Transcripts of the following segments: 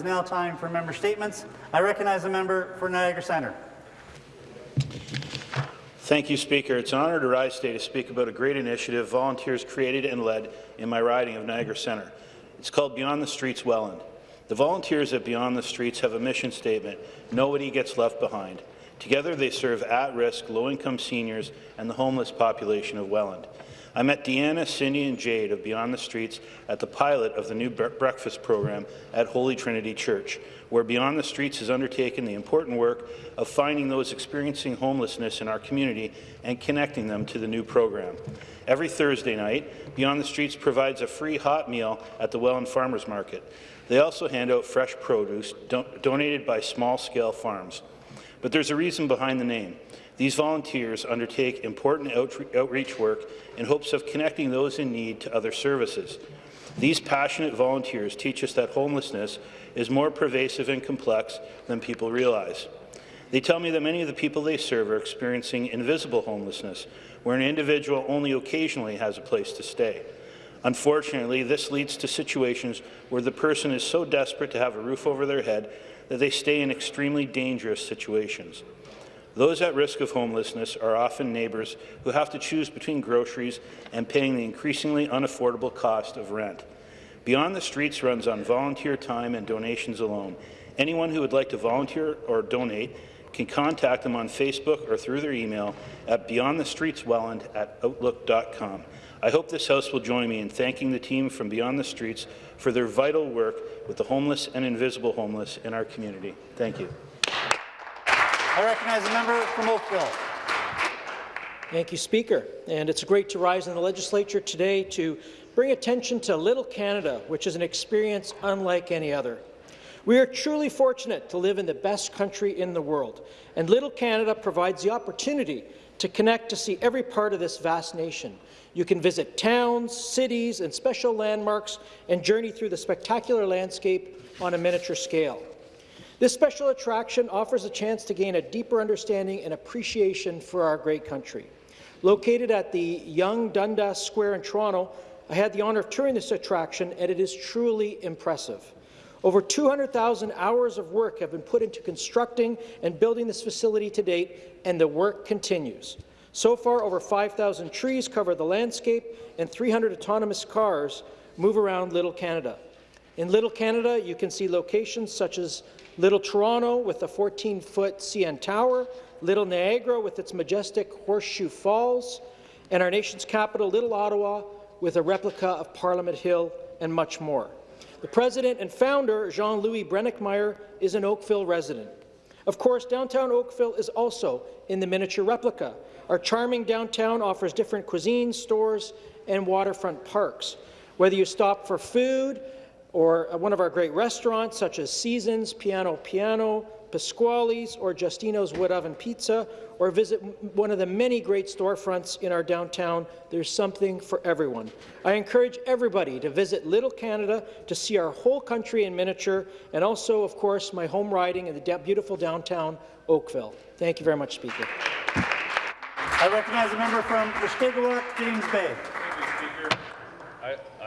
is now time for member statements. I recognize the member for Niagara Centre. Thank you, Speaker. It's an honour to rise today to speak about a great initiative volunteers created and led in my riding of Niagara Centre. It's called Beyond the Streets Welland. The volunteers at Beyond the Streets have a mission statement, nobody gets left behind. Together they serve at-risk, low-income seniors and the homeless population of Welland. I met Deanna, Cindy and Jade of Beyond the Streets at the pilot of the new breakfast program at Holy Trinity Church, where Beyond the Streets has undertaken the important work of finding those experiencing homelessness in our community and connecting them to the new program. Every Thursday night, Beyond the Streets provides a free hot meal at the Welland Farmers Market. They also hand out fresh produce do donated by small-scale farms. But there's a reason behind the name. These volunteers undertake important outreach work in hopes of connecting those in need to other services. These passionate volunteers teach us that homelessness is more pervasive and complex than people realize. They tell me that many of the people they serve are experiencing invisible homelessness, where an individual only occasionally has a place to stay. Unfortunately, this leads to situations where the person is so desperate to have a roof over their head that they stay in extremely dangerous situations. Those at risk of homelessness are often neighbours who have to choose between groceries and paying the increasingly unaffordable cost of rent. Beyond the Streets runs on volunteer time and donations alone. Anyone who would like to volunteer or donate can contact them on Facebook or through their email at beyondthestreetswelland at outlook.com. I hope this House will join me in thanking the team from Beyond the Streets for their vital work with the homeless and invisible homeless in our community. Thank you. I recognize the member from Oakville. Thank you, Speaker. And it's great to rise in the legislature today to bring attention to Little Canada, which is an experience unlike any other. We are truly fortunate to live in the best country in the world, and Little Canada provides the opportunity to connect to see every part of this vast nation. You can visit towns, cities, and special landmarks and journey through the spectacular landscape on a miniature scale. This special attraction offers a chance to gain a deeper understanding and appreciation for our great country. Located at the Yonge Dundas Square in Toronto, I had the honour of touring this attraction, and it is truly impressive. Over 200,000 hours of work have been put into constructing and building this facility to date, and the work continues. So far, over 5,000 trees cover the landscape, and 300 autonomous cars move around Little Canada. In Little Canada, you can see locations such as Little Toronto with a 14-foot CN Tower, Little Niagara with its majestic Horseshoe Falls, and our nation's capital, Little Ottawa, with a replica of Parliament Hill, and much more. The president and founder, Jean-Louis Brenickmeyer, is an Oakville resident. Of course, downtown Oakville is also in the miniature replica. Our charming downtown offers different cuisines, stores, and waterfront parks. Whether you stop for food, or one of our great restaurants such as Seasons, Piano Piano, Pasquale's, or Justino's Wood Oven Pizza, or visit one of the many great storefronts in our downtown. There's something for everyone. I encourage everybody to visit Little Canada to see our whole country in miniature, and also, of course, my home riding in the beautiful downtown Oakville. Thank you very much, Speaker. I recognize a member from Mushkegowuk, James Bay.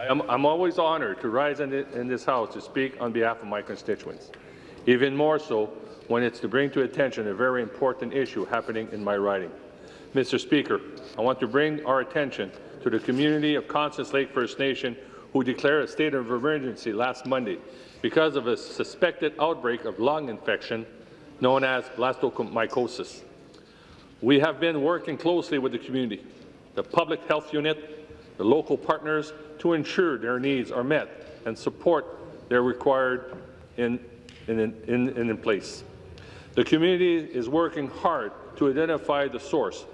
I'm, I'm always honored to rise in, the, in this House to speak on behalf of my constituents, even more so when it's to bring to attention a very important issue happening in my riding. Mr. Speaker, I want to bring our attention to the community of Constance Lake First Nation who declared a state of emergency last Monday because of a suspected outbreak of lung infection known as blastomycosis. We have been working closely with the community, the public health unit, the local partners to ensure their needs are met and support they're required in, in, in, in, in place. The community is working hard to identify the source,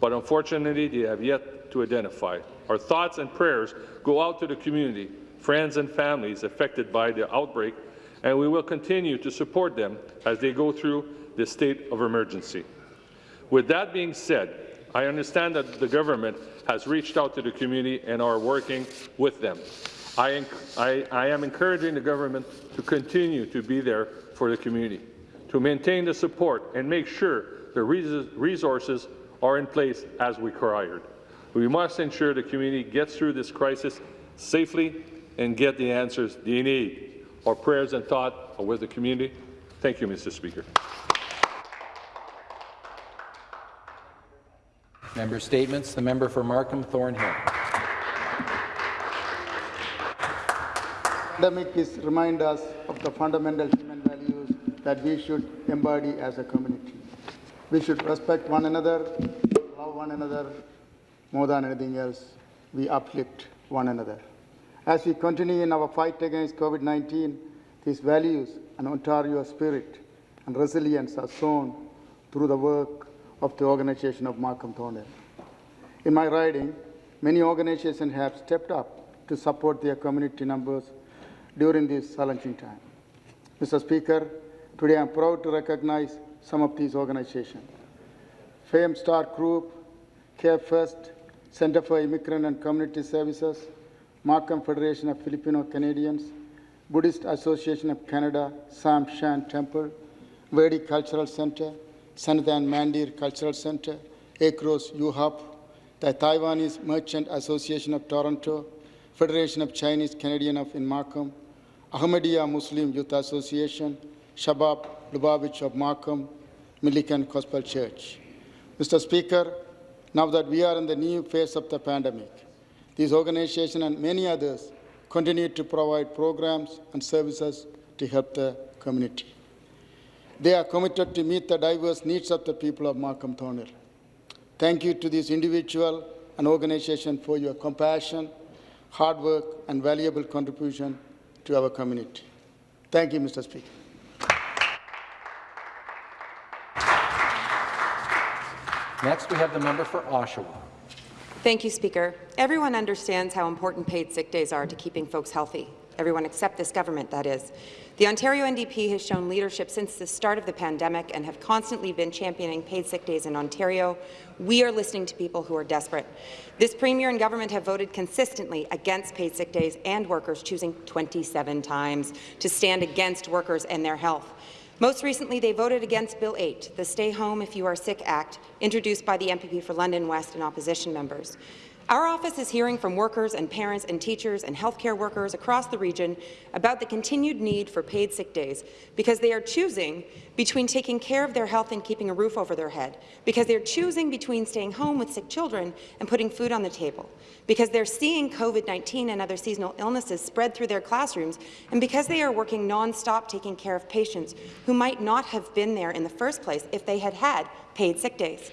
but unfortunately they have yet to identify. Our thoughts and prayers go out to the community, friends and families affected by the outbreak, and we will continue to support them as they go through this state of emergency. With that being said, I understand that the government has reached out to the community and are working with them. I, I, I am encouraging the government to continue to be there for the community, to maintain the support and make sure the resources are in place as required. We must ensure the community gets through this crisis safely and get the answers they need. Our prayers and thought are with the community. Thank you, Mr. Speaker. Member statements. The member for Markham Thornhill. pandemic is remind us of the fundamental human values that we should embody as a community. We should respect one another, love one another. More than anything else, we uplift one another. As we continue in our fight against COVID-19, these values and Ontario spirit and resilience are shown through the work of the organization of Markham Thornhill. In my riding, many organizations have stepped up to support their community members during this challenging time. Mr. Speaker, today I'm proud to recognize some of these organizations. Fame Star Group, Care First, Center for Immigrant and Community Services, Markham Federation of Filipino Canadians, Buddhist Association of Canada, Cham Shan Temple, Vedic Cultural Center, Sanathan Mandir Cultural Center, Acros U-Hub, the Taiwanese Merchant Association of Toronto, Federation of Chinese Canadian of in Markham, Ahmadiyya Muslim Youth Association, Chabad Lubavitch of Markham, Milliken Gospel Church. Mr. Speaker, now that we are in the new phase of the pandemic, these organizations and many others continue to provide programs and services to help the community. They are committed to meet the diverse needs of the people of Markham Thornhill. Thank you to this individual and organization for your compassion, hard work, and valuable contribution to our community. Thank you, Mr. Speaker. Next, we have the member for Oshawa. Thank you, Speaker. Everyone understands how important paid sick days are to keeping folks healthy. Everyone except this government, that is. The Ontario NDP has shown leadership since the start of the pandemic and have constantly been championing paid sick days in Ontario. We are listening to people who are desperate. This Premier and government have voted consistently against paid sick days and workers, choosing 27 times to stand against workers and their health. Most recently, they voted against Bill 8, the Stay Home If You Are Sick Act, introduced by the MPP for London West and opposition members. Our office is hearing from workers and parents and teachers and healthcare workers across the region about the continued need for paid sick days because they are choosing between taking care of their health and keeping a roof over their head, because they're choosing between staying home with sick children and putting food on the table, because they're seeing COVID-19 and other seasonal illnesses spread through their classrooms, and because they are working non-stop taking care of patients who might not have been there in the first place if they had had paid sick days.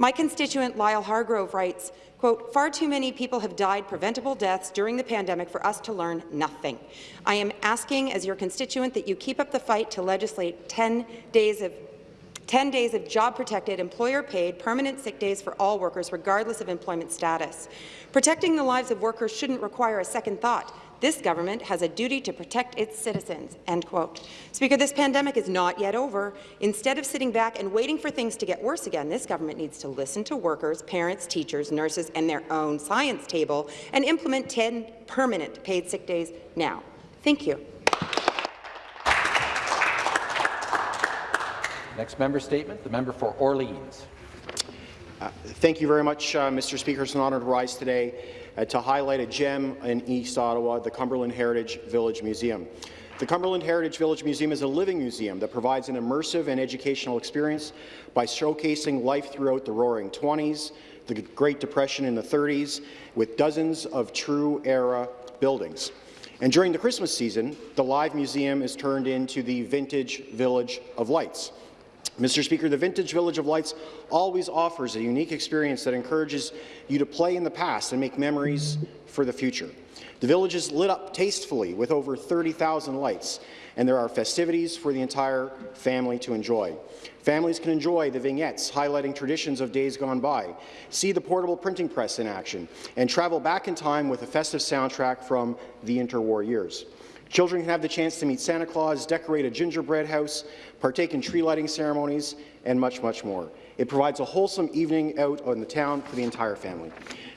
My constituent Lyle Hargrove writes, quote, far too many people have died preventable deaths during the pandemic for us to learn nothing. I am asking as your constituent that you keep up the fight to legislate 10 days of 10 days of job-protected, employer-paid, permanent sick days for all workers, regardless of employment status. Protecting the lives of workers shouldn't require a second thought. This government has a duty to protect its citizens." End quote. Speaker, this pandemic is not yet over. Instead of sitting back and waiting for things to get worse again, this government needs to listen to workers, parents, teachers, nurses, and their own science table and implement 10 permanent paid sick days now. Thank you. Next member statement, the member for Orleans. Thank you very much, uh, Mr. Speaker. It's an honour to rise today uh, to highlight a gem in East Ottawa, the Cumberland Heritage Village Museum. The Cumberland Heritage Village Museum is a living museum that provides an immersive and educational experience by showcasing life throughout the Roaring Twenties, the Great Depression in the 30s, with dozens of true era buildings. And during the Christmas season, the live museum is turned into the Vintage Village of Lights. Mr. Speaker, the Vintage Village of Lights always offers a unique experience that encourages you to play in the past and make memories for the future. The village is lit up tastefully with over 30,000 lights, and there are festivities for the entire family to enjoy. Families can enjoy the vignettes highlighting traditions of days gone by, see the portable printing press in action, and travel back in time with a festive soundtrack from the interwar years. Children can have the chance to meet Santa Claus, decorate a gingerbread house, partake in tree lighting ceremonies, and much, much more. It provides a wholesome evening out in the town for the entire family.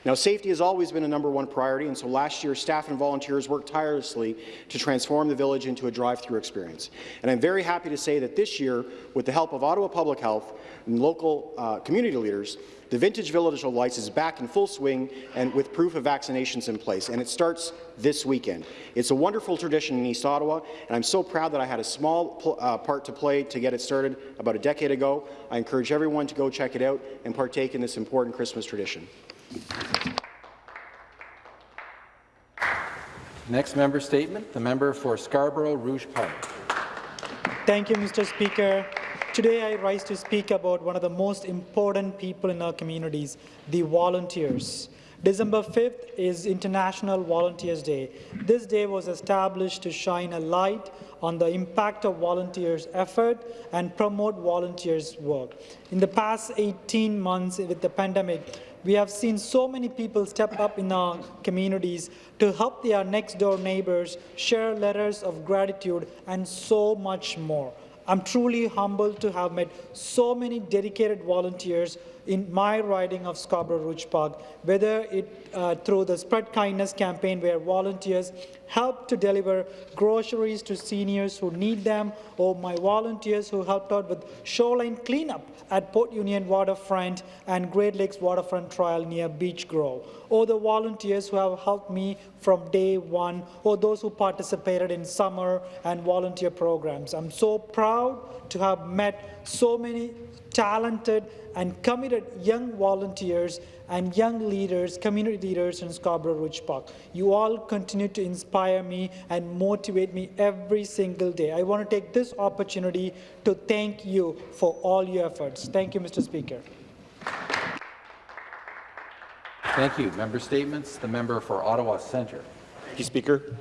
Now, safety has always been a number one priority, and so last year, staff and volunteers worked tirelessly to transform the village into a drive-through experience. And I'm very happy to say that this year, with the help of Ottawa Public Health and local uh, community leaders, the Vintage Village of Lights is back in full swing and with proof of vaccinations in place, and it starts this weekend. It's a wonderful tradition in East Ottawa, and I'm so proud that I had a small uh, part to play to get it started about a decade ago. I encourage everyone to go check it out and partake in this important Christmas tradition. Next member statement, the member for Scarborough Rouge Park. Thank you, Mr. Speaker. Today I rise to speak about one of the most important people in our communities, the volunteers. December 5th is International Volunteers Day. This day was established to shine a light on the impact of volunteers' effort and promote volunteers' work. In the past 18 months with the pandemic, we have seen so many people step up in our communities to help their next-door neighbors, share letters of gratitude, and so much more. I'm truly humbled to have met so many dedicated volunteers in my riding of Scarborough Rouge Park, whether it uh, through the Spread Kindness campaign where volunteers help to deliver groceries to seniors who need them, or my volunteers who helped out with shoreline cleanup at Port Union Waterfront and Great Lakes Waterfront Trail near Beach Grove, or the volunteers who have helped me from day one, or those who participated in summer and volunteer programs. I'm so proud to have met so many talented and committed young volunteers and young leaders, community leaders in Scarborough Rouge Park. You all continue to inspire me and motivate me every single day. I want to take this opportunity to thank you for all your efforts. Thank you, Mr. Speaker. Thank you. Member statements. The member for Ottawa Centre. Thank you, Speaker.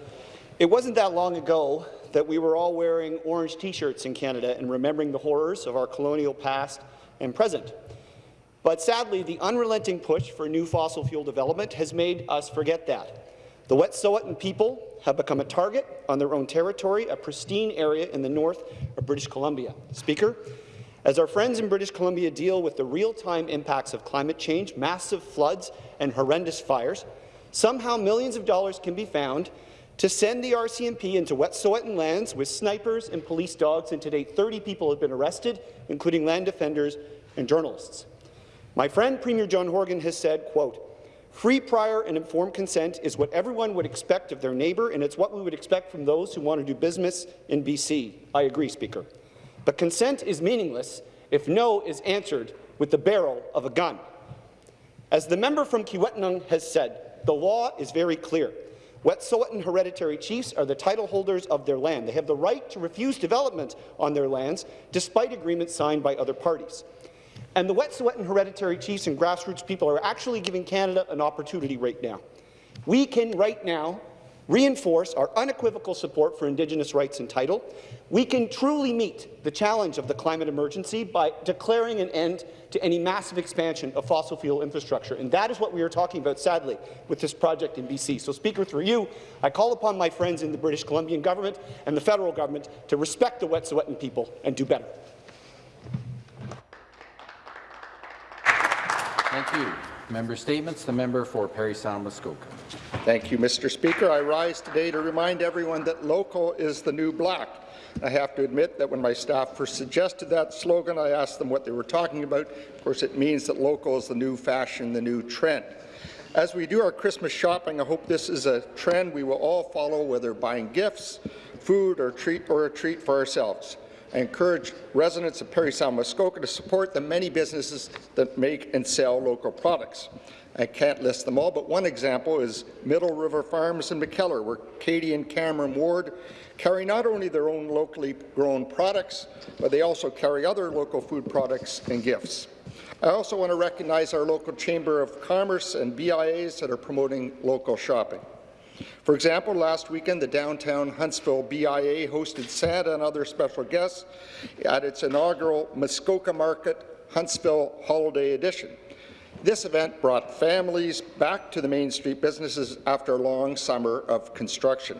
It wasn't that long ago that we were all wearing orange T-shirts in Canada and remembering the horrors of our colonial past and present. But sadly, the unrelenting push for new fossil fuel development has made us forget that. The Wet'suwet'en people have become a target on their own territory, a pristine area in the north of British Columbia. Speaker, as our friends in British Columbia deal with the real-time impacts of climate change, massive floods and horrendous fires, somehow millions of dollars can be found to send the RCMP into Wet'suwet'en lands with snipers and police dogs, and to date 30 people have been arrested, including land defenders and journalists. My friend Premier John Horgan has said, quote, Free, prior and informed consent is what everyone would expect of their neighbour, and it's what we would expect from those who want to do business in BC. I agree, Speaker. But consent is meaningless if no is answered with the barrel of a gun. As the member from Kiiwetinoong has said, the law is very clear. Wet'suwet'en hereditary chiefs are the title holders of their land. They have the right to refuse development on their lands, despite agreements signed by other parties. And the Wet'suwet'en hereditary chiefs and grassroots people are actually giving Canada an opportunity right now. We can right now reinforce our unequivocal support for Indigenous rights and title. We can truly meet the challenge of the climate emergency by declaring an end to any massive expansion of fossil fuel infrastructure. And that is what we are talking about, sadly, with this project in BC. So, Speaker, through you, I call upon my friends in the British Columbian government and the federal government to respect the Wet'suwet'en people and do better. Thank you. Member statements. The member for Parry Sound Muskoka. Thank you, Mr. Speaker. I rise today to remind everyone that local is the new black. I have to admit that when my staff first suggested that slogan, I asked them what they were talking about. Of course, it means that local is the new fashion, the new trend. As we do our Christmas shopping, I hope this is a trend we will all follow, whether buying gifts, food, or, treat, or a treat for ourselves. I encourage residents of Parry Sound Muskoka to support the many businesses that make and sell local products. I can't list them all, but one example is Middle River Farms in McKellar, where Katie and Cameron Ward carry not only their own locally grown products, but they also carry other local food products and gifts. I also want to recognize our local Chamber of Commerce and BIAs that are promoting local shopping. For example, last weekend, the downtown Huntsville BIA hosted Santa and other special guests at its inaugural Muskoka Market Huntsville Holiday Edition. This event brought families back to the Main Street businesses after a long summer of construction.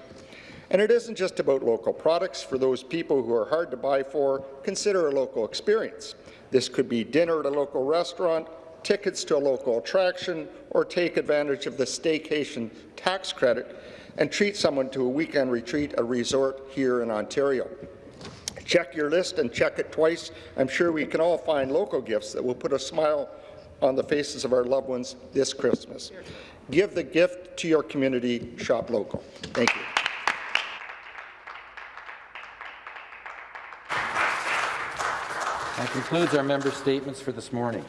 And it isn't just about local products. For those people who are hard to buy for, consider a local experience. This could be dinner at a local restaurant, tickets to a local attraction, or take advantage of the staycation tax credit and treat someone to a weekend retreat, a resort here in Ontario. Check your list and check it twice. I'm sure we can all find local gifts that will put a smile on the faces of our loved ones this Christmas. Give the gift to your community. Shop local. Thank you. That concludes our member statements for this morning.